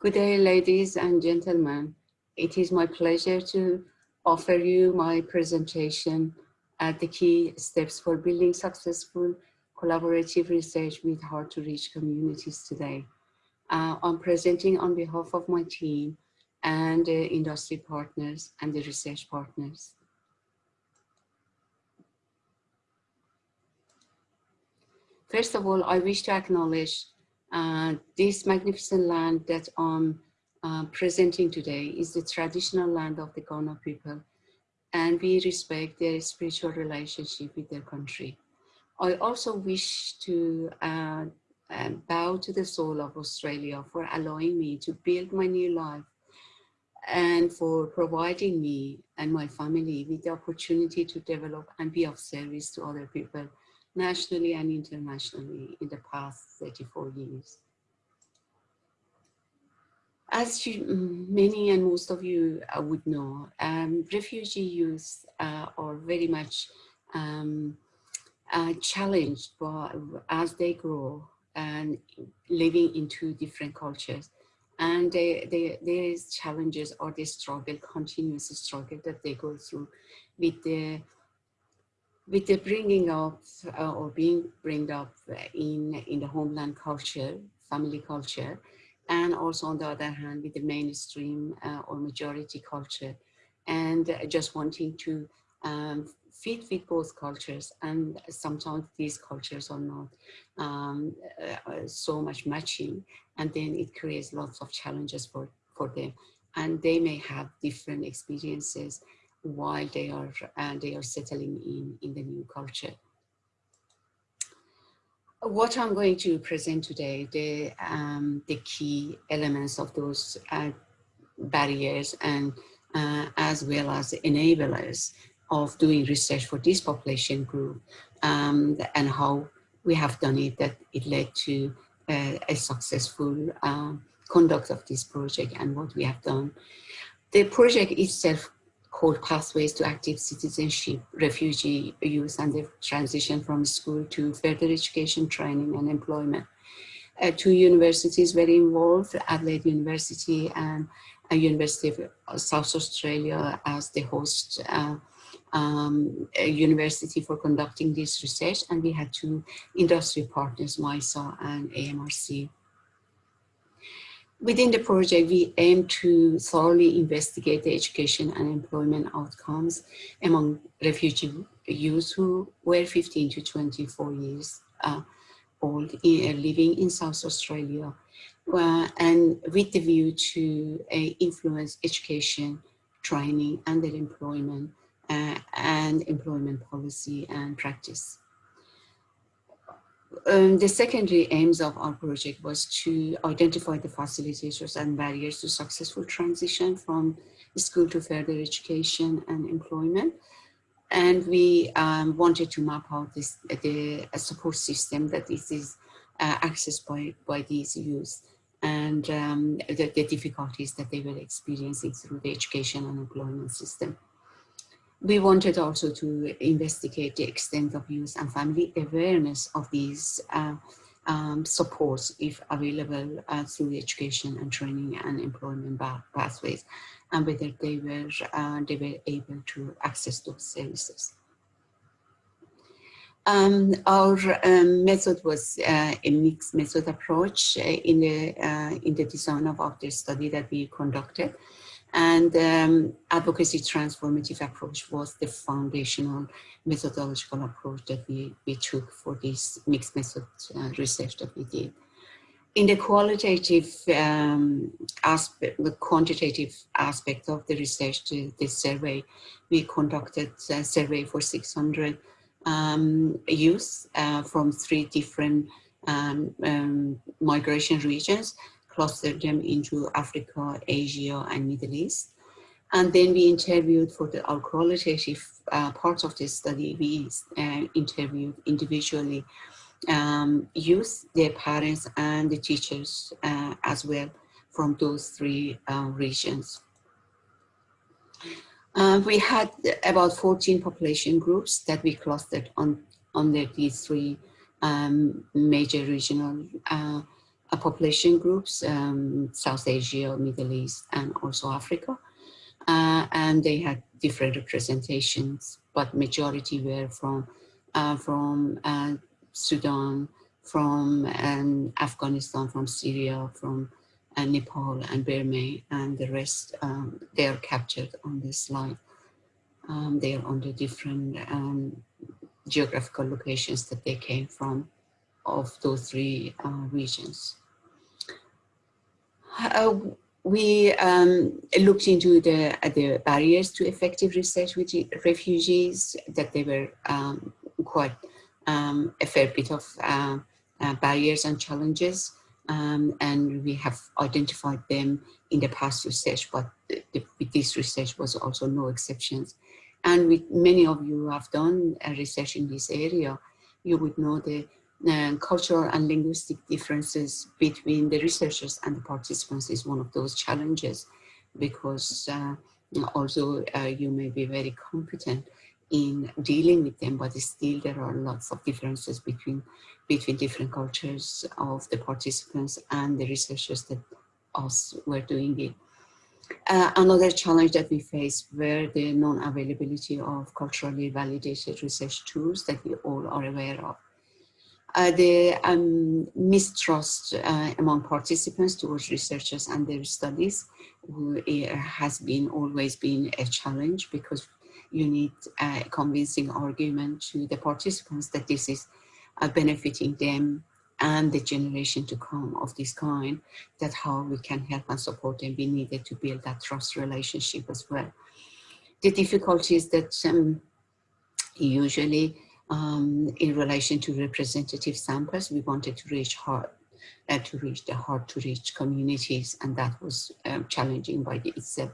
Good day, ladies and gentlemen. It is my pleasure to offer you my presentation at the key steps for building successful collaborative research with hard to reach communities today. Uh, I'm presenting on behalf of my team and uh, industry partners and the research partners. First of all, I wish to acknowledge uh, this magnificent land that I'm uh, presenting today is the traditional land of the Kaurna people and we respect their spiritual relationship with their country. I also wish to uh, uh, bow to the soul of Australia for allowing me to build my new life and for providing me and my family with the opportunity to develop and be of service to other people nationally and internationally in the past 34 years. As you, many and most of you uh, would know, um, refugee youth uh, are very much um, uh, challenged by, as they grow and living into different cultures. And they, they, there is challenges or the struggle, continuous struggle that they go through with the with the bringing up uh, or being bring up in in the homeland culture, family culture, and also on the other hand with the mainstream uh, or majority culture, and just wanting to um, fit with both cultures, and sometimes these cultures are not um, uh, so much matching, and then it creates lots of challenges for for them, and they may have different experiences while they are uh, they are settling in in the new culture. What I'm going to present today, the um, the key elements of those uh, barriers and uh, as well as enablers of doing research for this population group um, and how we have done it that it led to uh, a successful um, conduct of this project and what we have done. The project itself called Pathways to Active Citizenship, Refugee Youth and the Transition from School to Further Education, Training and Employment. Uh, two universities were involved, Adelaide University and a University of South Australia as the host uh, um, university for conducting this research. And we had two industry partners, MYSA and AMRC. Within the project, we aim to thoroughly investigate the education and employment outcomes among refugee youth who were 15 to 24 years uh, old, uh, living in South Australia, uh, and with the view to uh, influence education, training, and their employment, uh, and employment policy and practice. Um, the secondary aims of our project was to identify the facilitators and barriers to successful transition from school to further education and employment. And we um, wanted to map out this, the support system that is, is uh, accessed by, by these youth and um, the, the difficulties that they were experiencing through the education and employment system. We wanted also to investigate the extent of youth and family awareness of these uh, um, supports if available uh, through education and training and employment pathways and whether they were, uh, they were able to access those services. Um, our um, method was uh, a mixed method approach uh, in the uh, in the design of, of the study that we conducted. And um, advocacy transformative approach was the foundational methodological approach that we, we took for this mixed method uh, research that we did. In the qualitative um, aspect, the quantitative aspect of the research, the, the survey, we conducted a survey for 600 um, youth uh, from three different um, um migration regions clustered them into Africa, Asia, and Middle East. And then we interviewed for the, our qualitative uh, part of the study, we uh, interviewed individually um, youth, their parents, and the teachers uh, as well from those three uh, regions. Uh, we had about 14 population groups that we clustered on under these three um, major regional uh, population groups, um, South Asia, Middle East, and also Africa. Uh, and they had different representations, but majority were from, uh, from uh, Sudan, from um, Afghanistan, from Syria, from uh, Nepal and Burma, and the rest, um, they are captured on this slide. Um, they are on the different um, geographical locations that they came from of those three uh, regions. Uh, we um, looked into the, uh, the barriers to effective research with refugees, that they were um, quite um, a fair bit of uh, uh, barriers and challenges. Um, and we have identified them in the past research, but the, the, this research was also no exceptions. And with many of you have done research in this area, you would know the cultural and linguistic differences between the researchers and the participants is one of those challenges because uh, although uh, you may be very competent in dealing with them, but still there are lots of differences between between different cultures of the participants and the researchers that us were doing it. Uh, another challenge that we face were the non-availability of culturally validated research tools that we all are aware of. Uh, the um, mistrust uh, among participants towards researchers and their studies uh, has been always been a challenge because you need a convincing argument to the participants that this is uh, benefiting them and the generation to come of this kind, that how we can help and support them, we needed to build that trust relationship as well. The difficulties that um, usually um, in relation to representative samples, we wanted to reach hard, uh, to reach the hard to reach communities, and that was um, challenging by itself.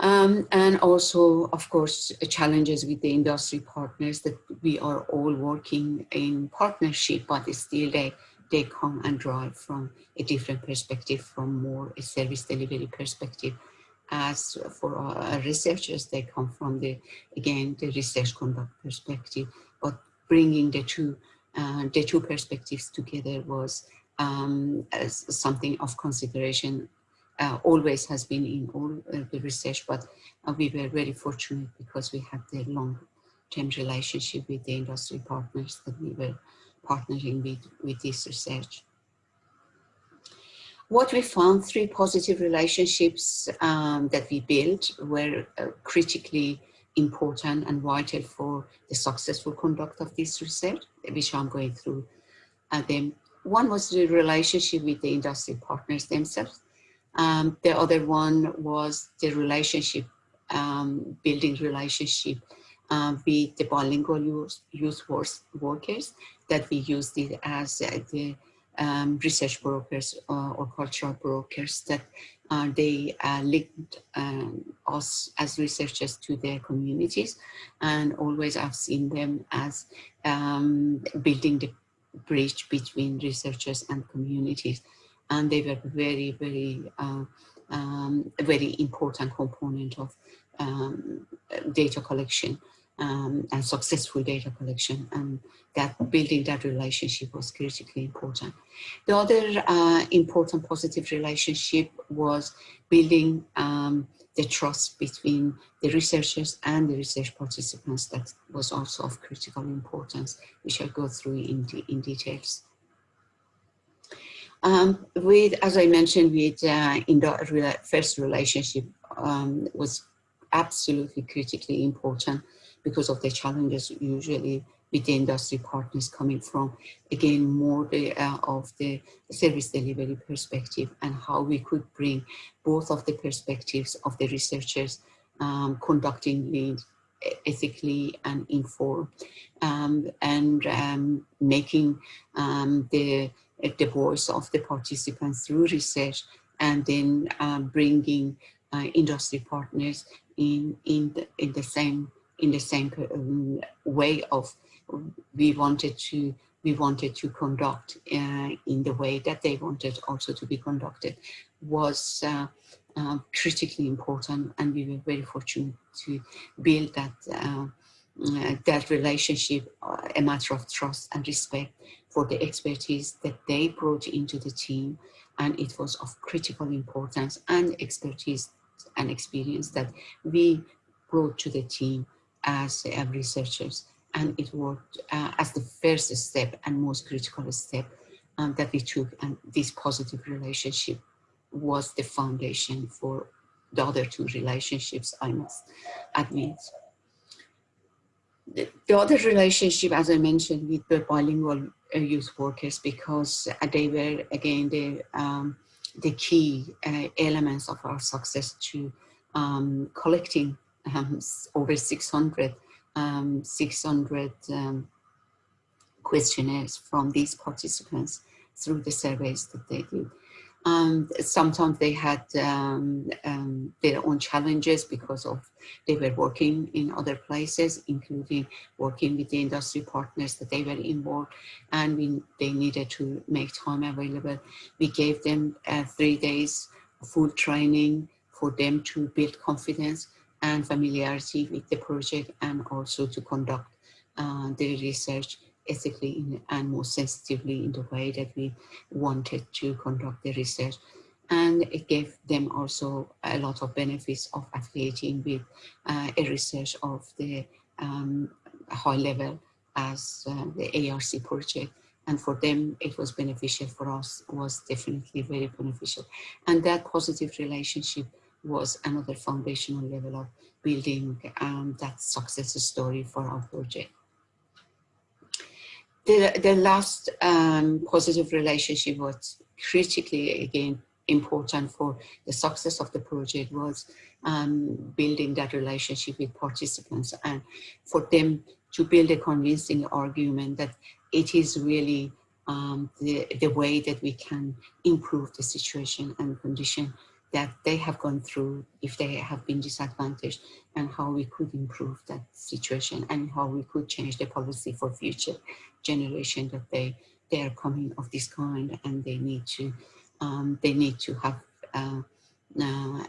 Um, and also, of course, challenges with the industry partners that we are all working in partnership, but still they, they come and drive from a different perspective, from more a service delivery perspective. As for our researchers, they come from the, again, the research conduct perspective, but bringing the two, uh, the two perspectives together was um, something of consideration uh, always has been in all uh, the research, but uh, we were very fortunate because we had the long-term relationship with the industry partners that we were partnering with, with this research. What we found, three positive relationships um, that we built were uh, critically important and vital for the successful conduct of this research, which I'm going through uh, them. One was the relationship with the industry partners themselves. Um, the other one was the relationship, um, building relationship um, with the bilingual youth, youth workers that we used it as uh, the um, research brokers uh, or cultural brokers that uh, they uh, linked um, us as researchers to their communities. And always I've seen them as um, building the bridge between researchers and communities. And they were very, very, uh, um, very important component of um, data collection um, and successful data collection and that building that relationship was critically important. The other uh, important positive relationship was building um, the trust between the researchers and the research participants that was also of critical importance, which I'll go through in, de in details. Um, with, as I mentioned, with uh, in the first relationship um, was absolutely critically important because of the challenges usually with the industry partners coming from, again, more the, uh, of the service delivery perspective and how we could bring both of the perspectives of the researchers um, conducting lead ethically and informed um, and um, making um, the the voice of the participants through research and then um, bringing uh, industry partners in in the, in the same in the same um, way of we wanted to we wanted to conduct uh, in the way that they wanted also to be conducted was uh, uh, critically important and we were very fortunate to build that uh, uh, that relationship a matter of trust and respect for the expertise that they brought into the team. And it was of critical importance and expertise and experience that we brought to the team as uh, researchers. And it worked uh, as the first step and most critical step um, that we took. And this positive relationship was the foundation for the other two relationships, I must admit. The, the other relationship, as I mentioned, with the bilingual uh, youth workers, because uh, they were, again, the, um, the key uh, elements of our success to um, collecting um, over 600, um, 600 um, questionnaires from these participants through the surveys that they did. Um, sometimes they had um, um, their own challenges because of they were working in other places, including working with the industry partners that they were involved, and we, they needed to make time available. We gave them uh, three days full training for them to build confidence and familiarity with the project and also to conduct uh, the research ethically in, and more sensitively in the way that we wanted to conduct the research. And it gave them also a lot of benefits of affiliating with uh, a research of the um, high level as uh, the ARC project. And for them, it was beneficial for us, was definitely very beneficial. And that positive relationship was another foundational level of building um, that success story for our project. The, the last um, positive relationship was critically, again, important for the success of the project was um, building that relationship with participants and for them to build a convincing argument that it is really um, the, the way that we can improve the situation and condition that they have gone through if they have been disadvantaged and how we could improve that situation and how we could change the policy for future generation that they they are coming of this kind and they need to um, they need to have uh, uh,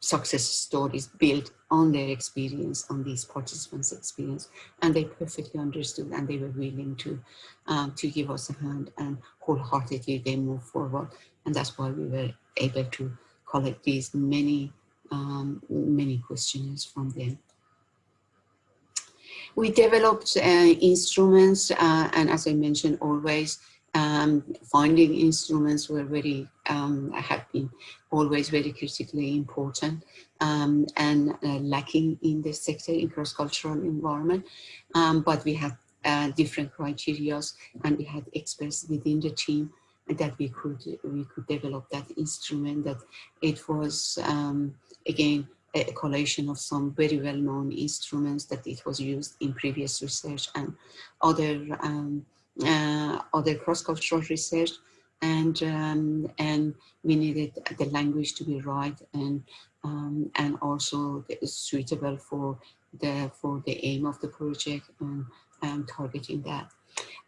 success stories built on their experience, on these participants' experience, and they perfectly understood and they were willing to um, to give us a hand and wholeheartedly they move forward, and that's why we were able to collect these many um, many questions from them. We developed uh, instruments, uh, and as I mentioned, always um, finding instruments were very, um, have been always very critically important um, and uh, lacking in the sector in cross-cultural environment. Um, but we had uh, different criteria and we had experts within the team that we could we could develop that instrument that it was um, again a collation of some very well-known instruments that it was used in previous research and other um, uh, other cross-cultural research and um, and we needed the language to be right and um, and also suitable for the for the aim of the project and, and targeting that.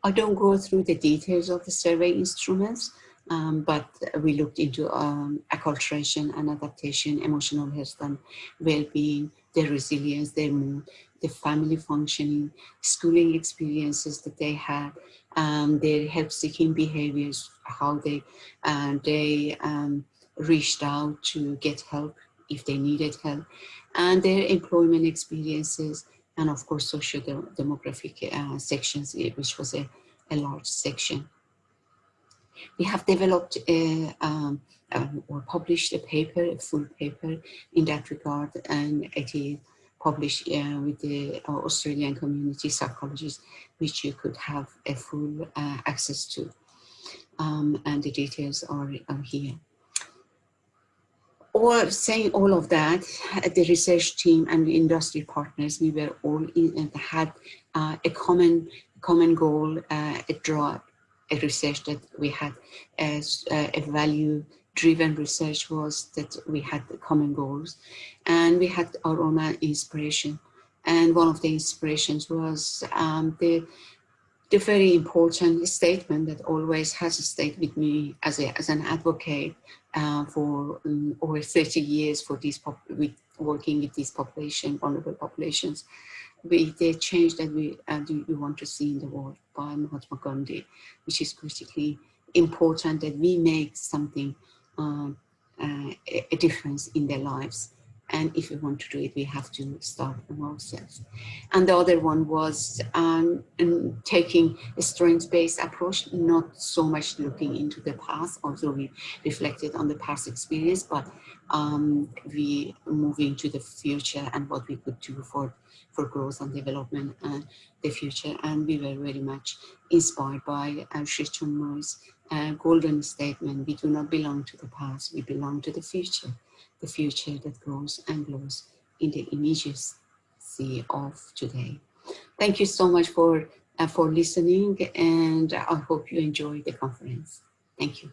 I don't go through the details of the survey instruments, um, but we looked into um, acculturation and adaptation, emotional health and well-being, their resilience, their mood, the family functioning, schooling experiences that they had, um, their help-seeking behaviors, how they, uh, they um, reached out to get help if they needed help, and their employment experiences, and of course social demographic uh, sections, eh, which was a, a large section. We have developed a, um, um, or published a paper, a full paper in that regard, and it is published uh, with the uh, Australian community psychologists, which you could have a full uh, access to. Um, and the details are, are here all saying all of that, the research team and the industry partners, we were all in, had uh, a common common goal, uh, a draw, a research that we had as uh, a value driven research was that we had the common goals and we had our own inspiration. And one of the inspirations was um, the the very important statement that always has stayed with me as, a, as an advocate uh, for um, over 30 years for these with working with these population, vulnerable populations. with the change that we, uh, we want to see in the world by Mahatma Gandhi, which is critically important that we make something, uh, uh, a difference in their lives. And if we want to do it, we have to start from ourselves. And the other one was um, taking a strengths-based approach, not so much looking into the past, although we reflected on the past experience, but um, we moving to the future and what we could do for, for growth and development and the future. And we were very much inspired by uh, Sri Chinmoy's uh, golden statement, we do not belong to the past, we belong to the future the future that grows and glows in the immediacy of today. Thank you so much for, uh, for listening and I hope you enjoy the conference. Thank you.